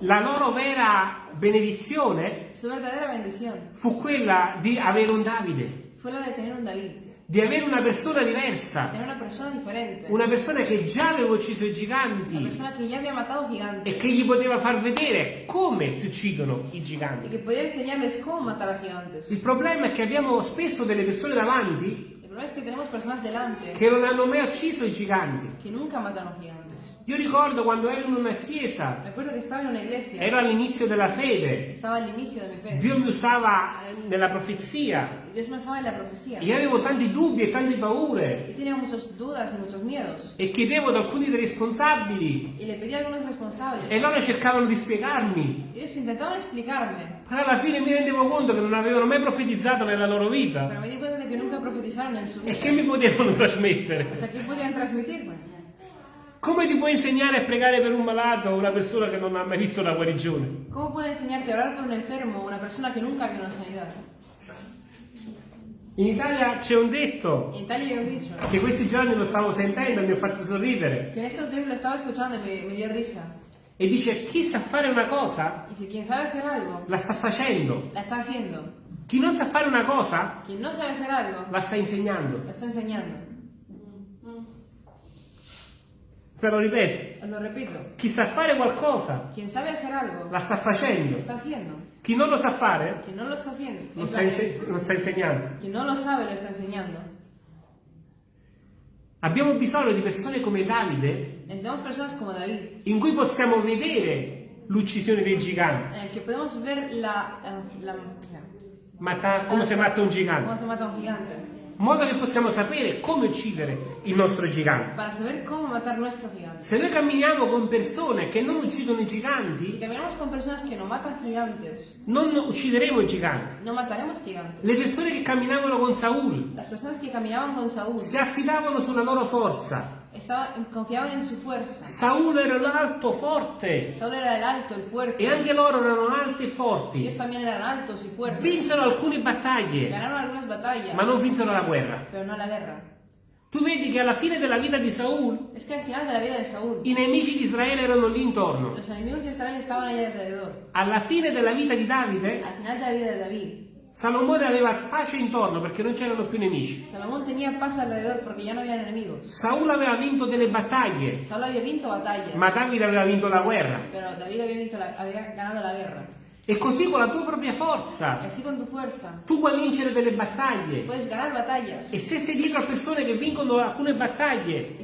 La loro vera benedizione Su verdadera bendición fu quella di avere un Davide, fue la de tener un David, di avere una persona diversa, tener una persona diferente, una persona che già aveva ucciso i una giganti persona que ya había matado gigantes e che gli poteva far vedere come si uccidono i y giganti. que podía enseñarles cómo matar a gigantes. Il problema è che abbiamo spesso delle persone davanti problema es que tenemos personas delante che non hanno mai ucciso i giganti. que nunca mataron gigantes. Io ricordo quando ero in una chiesa, Recuerdo que estaba en una iglesia, ero all'inizio della fede, estaba al inicio de mi fe. Dio mi usava nella profezia Dios me usaba en la profecía. io avevo tanti dubbi e tante paure Yo tenía muchas dudas y muchos miedos. e chiedevo ad alcuni dei responsabili Y le pedí a algunos responsables. e loro cercavano di spiegarmi. Ellos intentaban explicarme, Però alla fine mi rendevo conto che non avevano mai profetizzato nella loro vita pero me di cuenta de que nunca profetizaron en su e vida. che mi potevano trasmettere. O sea, ¿qué podían transmitirme? Come ti puoi insegnare a pregare per un malato o una persona che non ha mai visto la guarigione? ¿Cómo puede enseñarte a orar por un enfermo o una persona que nunca vio una sanidad? In Italia c'è un detto che questi giorni lo stavo sentendo e mi ha fatto sorridere que en estos días lo estaba escuchando y me, me dio risa. E dice chi sa fare una cosa si quien sabe hacer algo, la sta facendo, la está haciendo. chi non sa fare una cosa Quien no sabe hacer algo, la sta insegnando. lo está enseñando. Te lo ripeto, lo repito. chi sa fare qualcosa Quien sabe hacer algo, la sta facendo, está haciendo. chi non lo sa fare Quien no lo está haciendo, lo sta, inse- lo sta insegnando. quien no lo sabe, lo está enseñando. Abbiamo bisogno di persone come Davide como David, in cui possiamo vedere l'uccisione dei giganti, en el que podemos ver la, eh, la, Mata- come si gigante, se mata un gigante, modo che possiamo sapere come uccidere il nostro gigante. para saber cómo matar nuestro gigante. Se noi camminiamo con persone che non uccidono i Si giganti, caminamos con personas que no matan gigantes, non uccideremo i giganti. no mataremos gigantes. Le persone che camminavano con Saul Las personas que caminaban con Saúl si affidavano sulla loro forza. Estaban, confiaban en su fuerza. Saul era l'alto forte Saúl era el alto, el fuerte. e anche loro erano alti e Ellos forti. también eran altos y fuertes. Vinsero alcune battaglie, Ganaron algunas batallas, ma non vinsero la guerra. pero no la guerra. Tu vedi che alla fine della vita di Saul Es que al final de la vida de Saúl, i nemici di Israele erano lì intorno. Alla fine della vita di Davide, Al final de la vida de David, Salomone aveva pace intorno perché non c'erano più nemici. Salomón tenía paz alrededor porque ya no habían enemigos. Saul aveva vinto delle battaglie, Saúl había vinto batallas, ma Davide aveva vinto la guerra. pero David había, vinto la- había ganado la guerra. E così con la tua propria forza. Tu puoi vincere delle battaglie. E se sei dietro a persone che vincono alcune battaglie,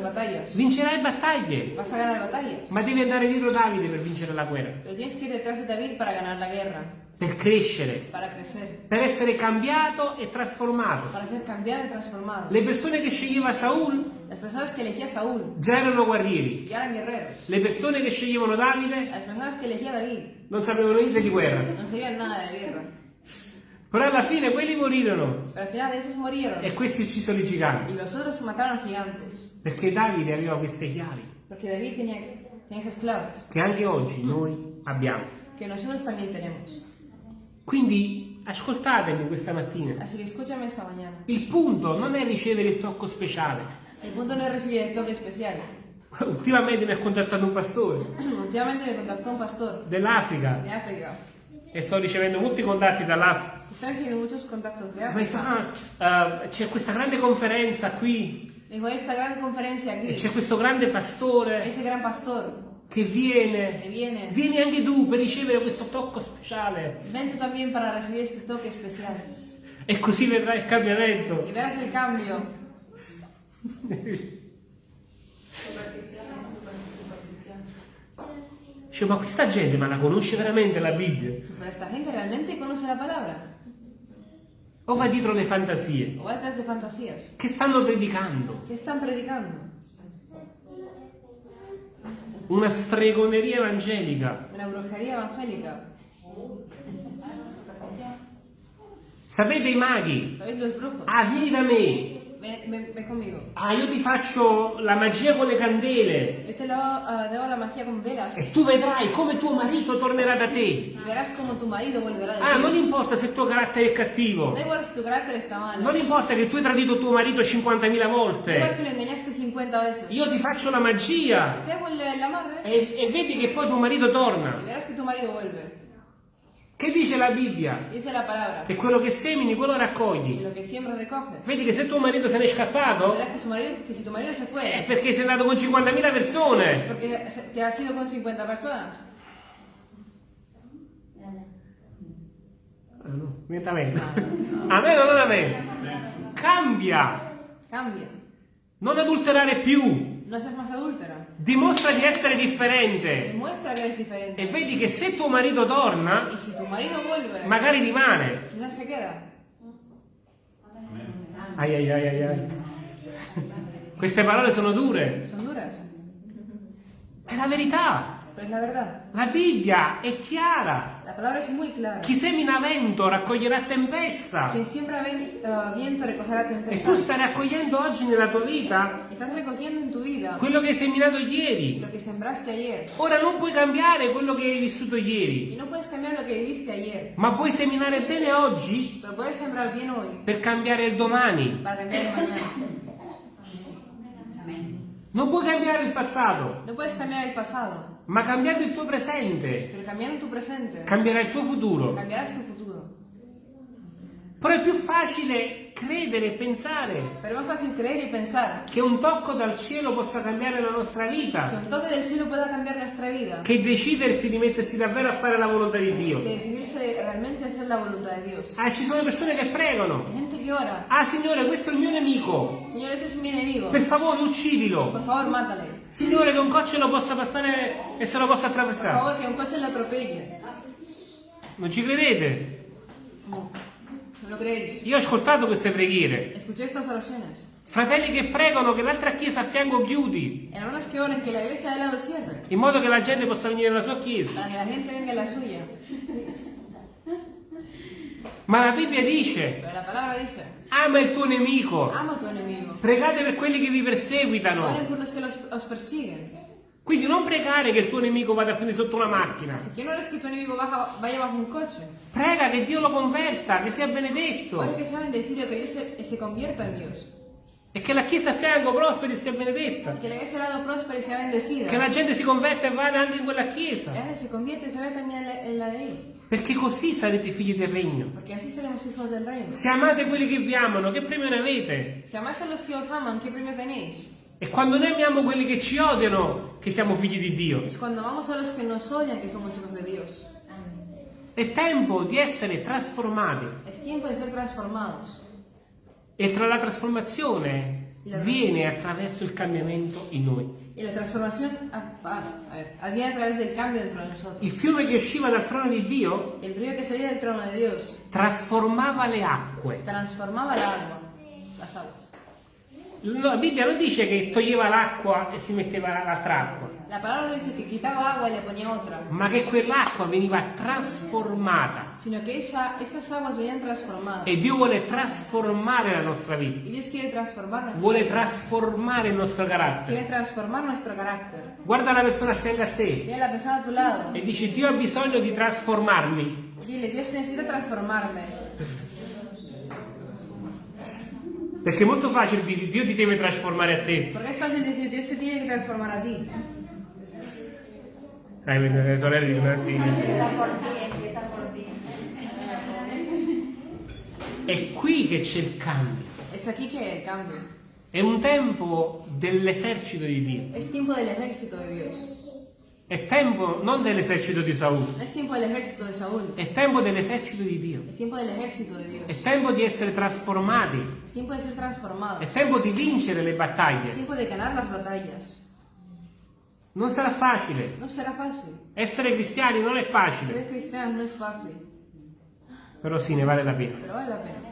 batallas, vincerai battaglie. Ma devi andare dietro Davide per vincere la guerra, Pero tienes que ir detrás de David para ganar la guerra, per crescere, per essere cambiato e trasformato. cambiado y transformado. Le persone che sceglieva Saul Las personas que elegía Saúl già erano guerrieri. ya eran guerreros. Le persone che sceglievano Davide Las personas que elegía David non sapevano niente di guerra. no sabían nada guerra. Però alla fine quelli morirono Pero al final esos e questi uccisero i y giganti. los otros mataron gigantes. Perché Davide aveva queste chiavi David tenía, tenía esas claves che anche oggi noi abbiamo. que nosotros también tenemos. Quindi ascoltatemi questa mattina. Así que escúchame esta mañana. Il punto non è ricevere il tocco speciale. El punto no es recibir el toque especial. <laughs> Ultimamente mi ha contattato un pastore <clears throat> Últimamente me contactó un pastor dell'Africa de África. e sto ricevendo molti contatti dall'Africa. De Mi ha detto, África. "Ah, eh, c'è questa grande conferenza qui e c'è questo grande pastore che viene. que viene. Vieni anche tu per ricevere questo tocco speciale Ven tú también para recibir este toque especial. e così vedrai il cambiamento. Y verás el cambio. Dice, ma questa gente ma la conosce veramente la Bibbia? Pero esta gente realmente conoce la palabra. O va dietro le fantasie? O va detrás de fantasías. Che stanno predicando? ¿Qué están predicando? Una stregoneria evangelica. Una brujería evangélica. Sapete i maghi? Ah, vieni da me. Ven, conmigo. Ah, io ti faccio la magia con le candele. Yo te, lo, ah, te hago la magia con velas. E tu vedrai come tuo marito tornerà da te. Y verás como tu marido volverá de Ah, ti. non importa se il tuo carattere è cattivo. Da. Non importa che tu hai tradito tuo marito 50.000 Da igual volte. que lo engañaste 50 veces. Io ti faccio la magia. Te E, e vedi che poi tuo marito torna. verás que tu marido vuelve. Che dice la Bibbia? Dice la palabra. Che quello che semini, quello raccogli. lo que siembra recoges. Vedi che se tuo marito se n'è scappato, Verás que, su marido, que si tu marido se è fue, perché sei andato con 50.000 persone. porque se- te has ido con 50 personas. Ah, no, niente a me. A me o non a me? Cambia. Cambia. Non adulterare più. No seas más adúltera. Dimostra di essere differente. E vedi che se tuo marito torna, tu vuelve, magari rimane. Ai ai ai ai. Queste parole sono dure. Son duras. È la verità. Pero es la verdad. La Bibbia è chiara. La palabra es muy clara. Chi semina vento raccoglierà tempesta. Quien siembra ven- eh, viento recogerá E tu stai raccogliendo oggi nella tua vita Estás recogiendo en tu vida quello che hai seminato ieri. lo que sembraste ayer. Ora non puoi cambiare quello che hai vissuto Y ieri, no puedes cambiar lo que viviste ayer. ma puoi seminare bene oggi Pero puedes sembrar bien hoy per cambiare il domani. para cambiar el mañana. Non puoi cambiare il passato, No puedes cambiar el pasado. Ma cambiando il tuo presente, Pero cambiando tu presente, cambierai il tuo futuro. cambiarás tu futuro. Però è più facile credere e pensare Pero es más fácil creer y pensar che un tocco dal cielo possa cambiare la nostra vita un toque del cielo pueda cambiar nuestra vida. che decidersi di mettersi davvero a fare la volontà di Dio. Que decidirse realmente a hacer la voluntad de Dios. Ah, ci sono persone che pregano. Ora. Ah, Signore, questo è il mio nemico. Señor, ese es mi enemigo. Per favore, uccidilo. Por favor, mátale. Signore, che un coccio lo possa passare e se lo possa attraversare. favor, que un coche le atropelle. Non ci credete? ¿No lo? Io ho ascoltato queste preghiere. Fratelli che pregano che l'altra chiesa a fianco chiudi, in modo che la gente possa venire nella sua chiesa. Ma la Bibbia dice, dice, ama il tuo nemico, ama a tu enemigo. pregate per quelli che vi perseguitano. Quindi non pregare che il tuo nemico vada a finire sotto una macchina. Así que no eres que tu enemigo baja- vaya bajo un coche. Prega che Dio lo converta, che sia benedetto Ora que sea bendecido, que Dios se, se convierta en Dios. e che la chiesa a fianco prosperi e sia benedetta. Que la iglesia al lado prospere y sea bendecida. Che la gente si converta e vada anche in quella La chiesa. gente se convierte y se vea también en la, la él. Perché così sarete figli del regno. Porque así seremos hijos del reino. Se amate quelli che vi amano, che premio ne avete? Si amáis a los que os aman, ¿qué premio tenéis? È quando noi amiamo quelli che ci odiano che siamo figli di Dio. Es cuando amamos a los que nos odian que somos hijos de Dios. È tempo di essere trasformati. Es tiempo de ser transformados. E tra la trasformazione viene attraverso il cambiamento in noi. Y la transformación ah. Il fiume che usciva dal trono di Dio trasformava le acque. transformaba el agua, las aguas. La Bibbia non dice che toglieva l'acqua e si metteva l'altra acqua, La palabra dice que quitaba agua y le ponía otra, ma che quell'acqua veniva trasformata. sino esa- esas aguas venían transformadas. E Dio vuole trasformare la nostra vita, nuestra vuole trasformare il nostro carattere. carácter. Guarda la persona a fianco a te Tiene la persona a tu lado. e dici Dio ha bisogno di trasformarmi. Dile, Dios necesita transformarme. Perché è molto facile dire Dio ti deve trasformare a te. Porque es fácil decir, Dios te tiene que transformar a ti. Eh, le sorelle dicono sì. Empieza por ti, empieza por ti. È qui che c'è il cambio. Es aquí que hay el cambio. È un tempo dell'esercito di Dio. Es tiempo del ejército de Dios. È tempo non dell'esercito di Saul, es tiempo del ejército de Saúl. è tempo dell'esercito di Dio. Es tiempo del ejército de Dios. È tempo di essere trasformati. Es tiempo de ser transformados. È tempo di vincere le Es battaglie. tiempo de ganar las batallas. Non sarà facile. No será fácil. Essere cristiani non è facile, Ser cristiano no es fácil, però sì, ne vale la pena. pero vale la pena.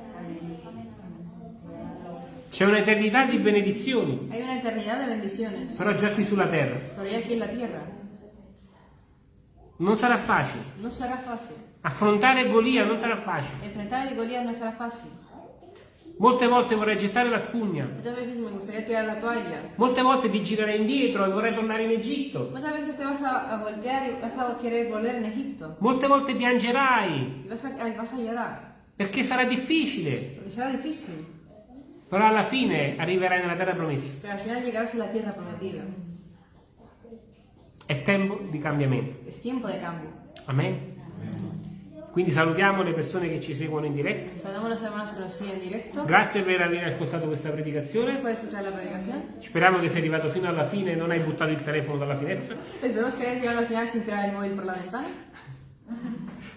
C'è un'eternità di benedizioni, Hay una eternidad de bendiciones, però già qui sulla terra. pero ya aquí en la tierra Non sarà facile. no será fácil. Affrontare Golia non sarà facile. Enfrentar el Goliat no será fácil. Molte volte vorrei gettare la spugna. Molte volte ti girare indietro e vorrei tornare in Egitto. A, a voltear y vas a querer volver en Egipto. Molte volte piangerai vas a, vas perché sarà difficile. Porque será difícil. Però alla fine arriverai nella terra promessa. Pero al final llegarás a la tierra prometida. È tempo di cambiamento. Es tiempo de cambio. Amen. Quindi salutiamo le persone che ci seguono in diretta. Grazie per aver ascoltato questa predicazione. Speriamo che sei arrivato fino alla fine e non hai buttato il telefono dalla finestra.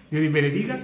Dio ti benedica.